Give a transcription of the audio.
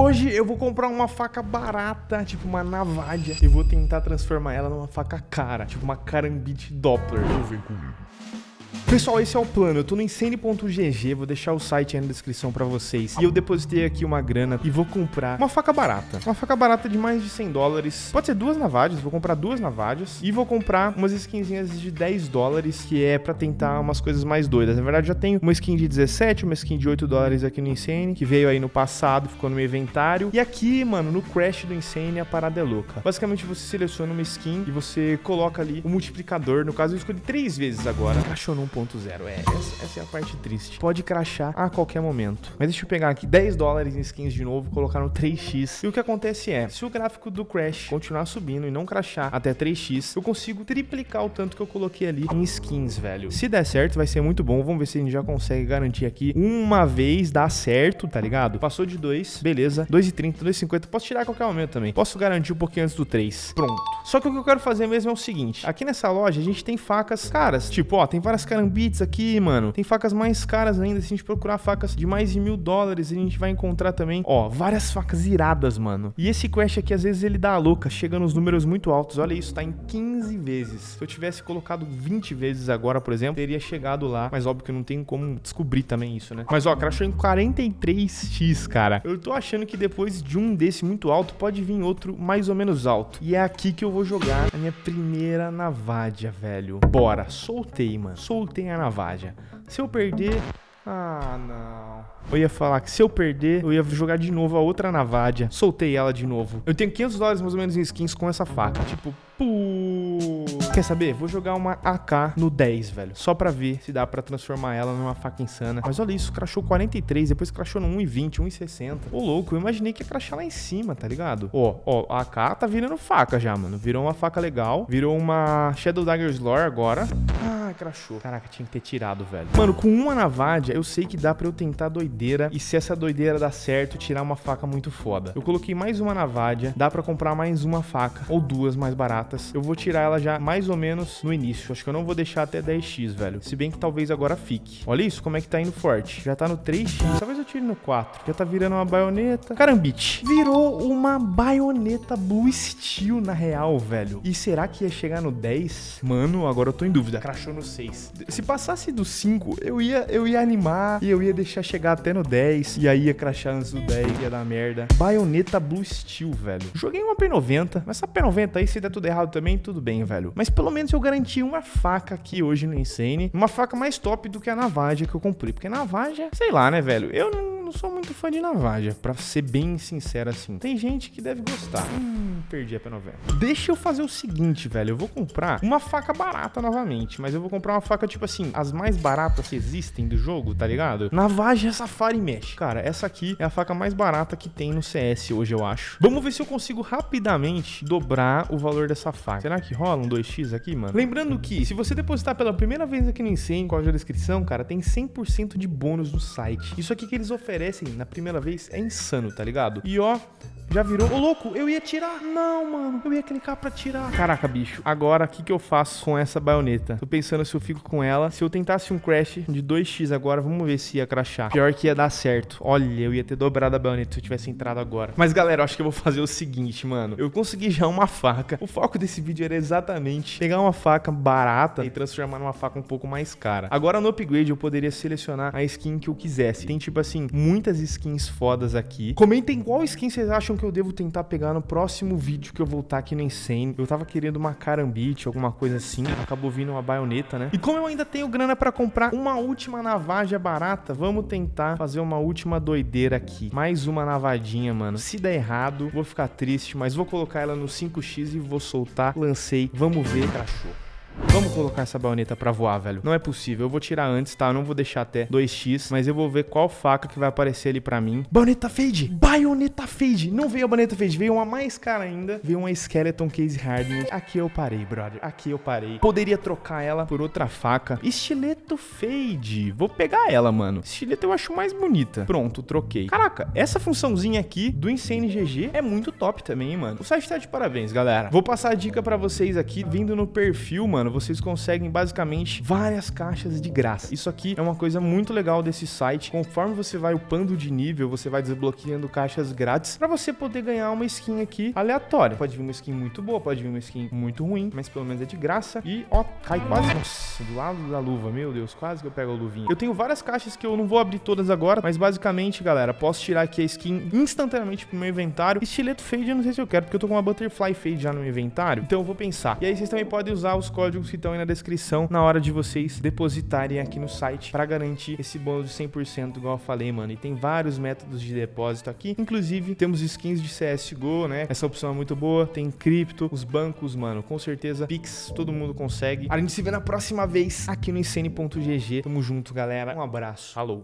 Hoje eu vou comprar uma faca barata, tipo uma navalha, e vou tentar transformar ela numa faca cara, tipo uma carambite Doppler. Vem comigo. Pessoal, esse é o plano. Eu tô no insane.gg, vou deixar o site aí na descrição pra vocês. E eu depositei aqui uma grana e vou comprar uma faca barata. Uma faca barata de mais de 100 dólares. Pode ser duas navalhas, vou comprar duas navalhas. E vou comprar umas skinzinhas de 10 dólares, que é pra tentar umas coisas mais doidas. Na verdade, já tenho uma skin de 17, uma skin de 8 dólares aqui no Insane, que veio aí no passado, ficou no meu inventário. E aqui, mano, no Crash do Insane, a parada é louca. Basicamente, você seleciona uma skin e você coloca ali o multiplicador. No caso, eu escolhi três vezes agora. Crashou no 1.0. É, essa, essa, é a parte triste. Pode crachar a qualquer momento. Mas deixa eu pegar aqui 10 dólares em skins de novo, colocar no 3x. E o que acontece é, se o gráfico do Crash continuar subindo e não crachar até 3x, eu consigo triplicar o tanto que eu coloquei ali em skins, velho. Se der certo, vai ser muito bom. Vamos ver se a gente já consegue garantir aqui uma vez dá certo, tá ligado? Passou de 2, beleza. 2,30, 2,50. Posso tirar a qualquer momento também. Posso garantir um pouquinho antes do 3. Pronto. Só que o que eu quero fazer mesmo é o seguinte. Aqui nessa loja, a gente tem facas caras. Tipo, ó, tem várias carambites aqui, mano. Tem facas mais caras ainda. Se a gente procurar facas de mais de mil dólares, a gente vai encontrar também, ó, várias facas iradas, mano. E esse Crash aqui, às vezes, ele dá a louca, chega nos números muito altos. Olha isso, tá em 15 vezes. Se eu tivesse colocado 20 vezes agora, por exemplo, teria chegado lá. Mas óbvio que não tem como descobrir também isso, né? Mas ó, crashou em 43x, cara. Eu tô achando que depois de um desse muito alto, pode vir outro mais ou menos alto. E é aqui que eu vou jogar a minha primeira navalha, velho. Bora, soltei, mano. Soltei a navalha. Se eu perder... Ah, não. Eu ia falar que se eu perder, eu ia jogar de novo a outra navalha. Soltei ela de novo. Eu tenho 500 dólares mais ou menos em skins com essa faca. Tipo, puuu. Quer saber? Vou jogar uma AK no 10, velho. Só pra ver se dá pra transformar ela numa faca insana. Mas olha isso, crashou 43, depois crashou no 1,20, 1,60. Ô, louco, eu imaginei que ia crashar lá em cima, tá ligado? Ó, ó, a AK tá virando faca já, mano. Virou uma faca legal. Virou uma Shadow Dagger's Lore agora. Ah, crashou. Caraca, tinha que ter tirado, velho. Mano, com uma navalha, eu sei que dá pra eu tentar doideira. E se essa doideira dar certo, tirar uma faca muito foda. Eu coloquei mais uma navalha. Dá pra comprar mais uma faca. Ou duas mais baratas. Eu vou tirar ela já mais ou menos no início. Acho que eu não vou deixar até 10x, velho. Se bem que talvez agora fique. Olha isso, como é que tá indo forte. Já tá no 3x. Talvez eu tire no 4. Já tá virando uma baioneta. Carambite. Virou uma baioneta Blue Steel, na real, velho. E será que ia chegar no 10? Mano, agora eu tô em dúvida. Crashou no 6. Se passasse do 5, eu ia, eu ia animar e eu ia deixar chegar até no 10. E aí ia crashar antes do 10, ia dar merda. Baioneta Blue Steel, velho. Joguei uma P90, mas essa P90 aí, se der tudo errado também, tudo bem, velho. Mas pelo menos eu garanti uma faca aqui hoje no Insane. Uma faca mais top do que a navalha que eu comprei. Porque navalha, sei lá, né, velho? Eu não, não sou muito fã de navalha, pra ser bem sincero assim. Tem gente que deve gostar. Hum, perdi a P90. Deixa eu fazer o seguinte, velho. Eu vou comprar uma faca barata novamente, mas eu vou comprar uma faca, tipo assim, as mais baratas que existem do jogo, tá ligado? Navalha Safari Mesh. Cara, essa aqui é a faca mais barata que tem no CS hoje, eu acho. Vamos ver se eu consigo rapidamente dobrar o valor dessa faca. Será que rola um 2x aqui, mano? Lembrando que, se você depositar pela primeira vez aqui no Insane, com a descrição, cara, tem 100% de bônus no site. Isso aqui que eles oferecem na primeira vez é insano, tá ligado? E ó, já virou. Ô, louco, eu ia tirar. Não, mano. Eu ia clicar pra tirar. Caraca, bicho. Agora, o que, que eu faço com essa baioneta? Tô pensando se eu fico com ela. Se eu tentasse um crash de 2x agora, vamos ver se ia crashar. Pior que ia dar certo. Olha, eu ia ter dobrado a baioneta se eu tivesse entrado agora. Mas, galera, eu acho que eu vou fazer o seguinte, mano. Eu consegui já uma faca. O foco desse vídeo era exatamente pegar uma faca barata e transformar numa faca um pouco mais cara. Agora, no upgrade, eu poderia selecionar a skin que eu quisesse. Tem, tipo assim, muitas skins fodas aqui. Comentem qual skin vocês acham que eu devo tentar pegar no próximo vídeo que eu voltar aqui no Insane. Eu tava querendo uma carambite, alguma coisa assim. Acabou vindo uma baioneta, né? E como eu ainda tenho grana pra comprar uma última navalha barata, vamos tentar fazer uma última doideira aqui. Mais uma navadinha, mano. Se der errado, vou ficar triste, mas vou colocar ela no 5x e vou soltar. Lancei. Vamos ver. Crachou. Vamos colocar essa baioneta pra voar, velho. Não é possível. Eu vou tirar antes, tá? Eu não vou deixar até 2x, mas eu vou ver qual faca que vai aparecer ali pra mim. Baioneta Fade! Baioneta Fade! Não veio a baioneta Fade, veio uma mais cara ainda. Veio uma Skeleton Case Hardened. Aqui eu parei, brother. Aqui eu parei. Poderia trocar ela por outra faca. Estileto Fade. Vou pegar ela, mano. Estileto eu acho mais bonita. Pronto, troquei. Caraca, essa funçãozinha aqui do Insane GG é muito top também, mano. O site tá de parabéns, galera. Vou passar a dica pra vocês aqui, vindo no perfil, mano mano, vocês conseguem basicamente várias caixas de graça. Isso aqui é uma coisa muito legal desse site. Conforme você vai upando de nível, você vai desbloqueando caixas grátis para você poder ganhar uma skin aqui aleatória. Pode vir uma skin muito boa, pode vir uma skin muito ruim, mas pelo menos é de graça. E, ó, cai quase... Nossa, do lado da luva, meu Deus, quase que eu pego a luvinha. Eu tenho várias caixas que eu não vou abrir todas agora, mas basicamente, galera, posso tirar aqui a skin instantaneamente pro meu inventário. Estileto fade eu não sei se eu quero, porque eu tô com uma butterfly fade já no meu inventário, então eu vou pensar. E aí vocês também podem usar os códigos que estão aí na descrição na hora de vocês depositarem aqui no site para garantir esse bônus de 100%, igual eu falei, mano. E tem vários métodos de depósito aqui, inclusive temos skins de CSGO, né? Essa opção é muito boa, tem cripto, os bancos, mano, com certeza, Pix, todo mundo consegue. A gente se vê na próxima vez aqui no Insane.gg. Tamo junto, galera. Um abraço. Falou.